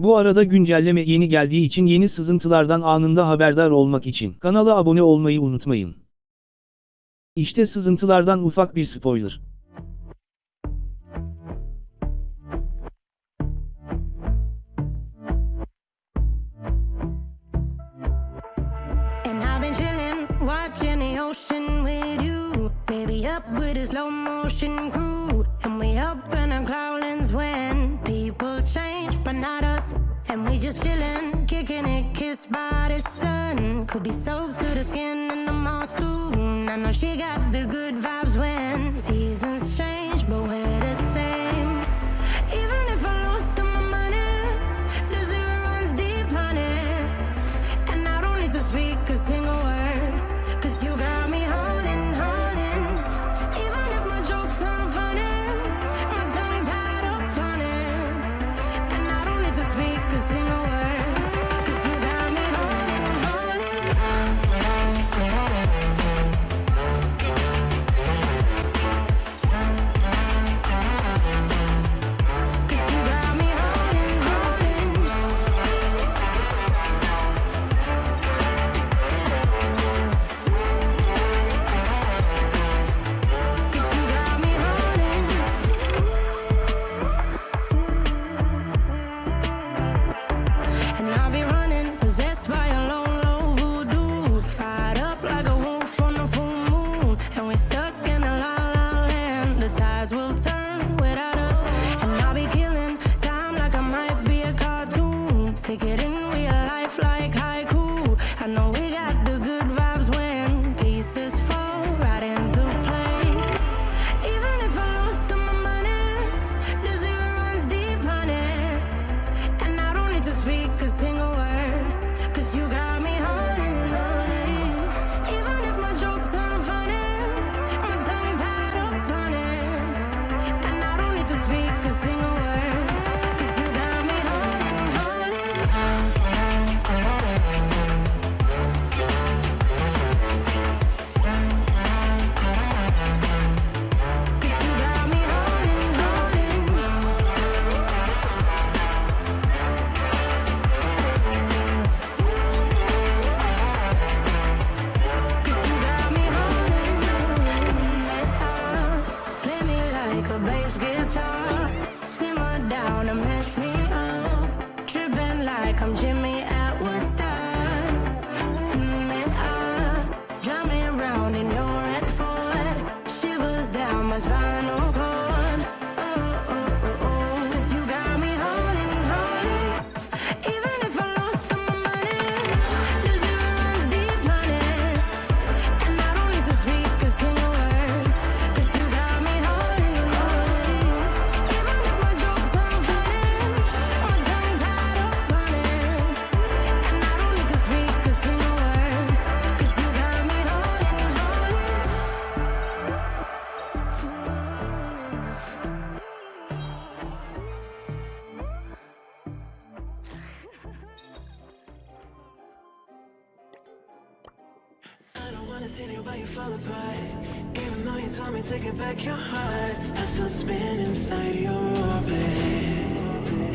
Bu arada güncelleme yeni geldiği için yeni sızıntılardan anında haberdar olmak için kanala abone olmayı unutmayın. İşte sızıntılardan ufak bir spoiler. up with a slow motion crew And we up in our cloudlands when People change, but not us. And we just chillin', kicking it, kissed by the sun. Could be soaked to the skin in the mall. I know she got the good. Jimmy wanna see you, but you fall apart. Even though you told me to get back your heart I still spin inside your orbit.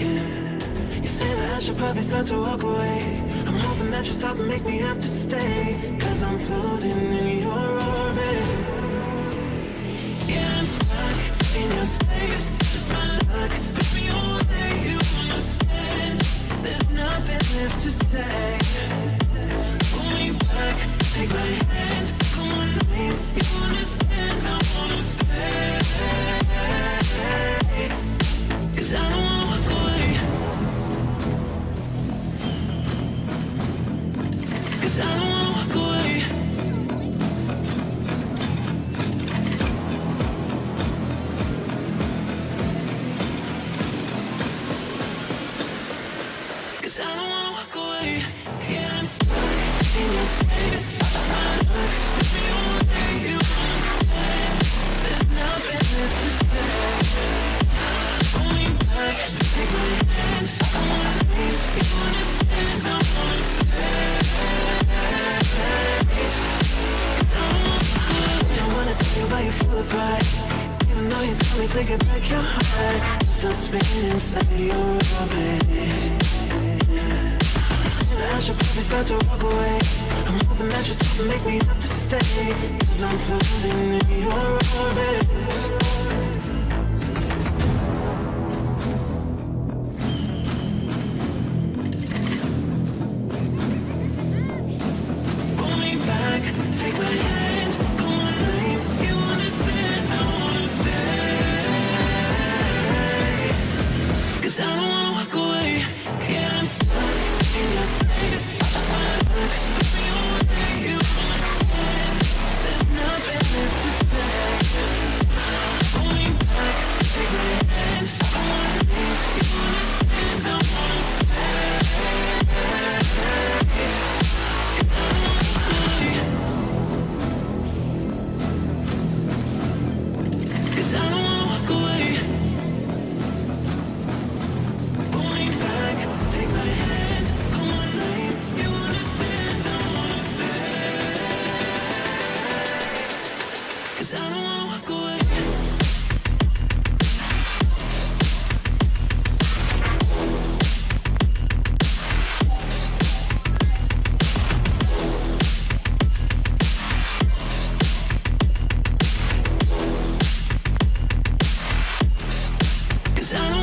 Yeah. You say that I should probably start to walk away. I'm hoping that you stop and make me have to stay Cause I'm floating in your Cause I don't wanna walk away. Yeah, I'm stuck in your space It's can break your heart Still spin inside your orbit I should probably start to walk away. I'm hoping that you're still make me have to stay Cause I'm floating in your orbit. Cause I don't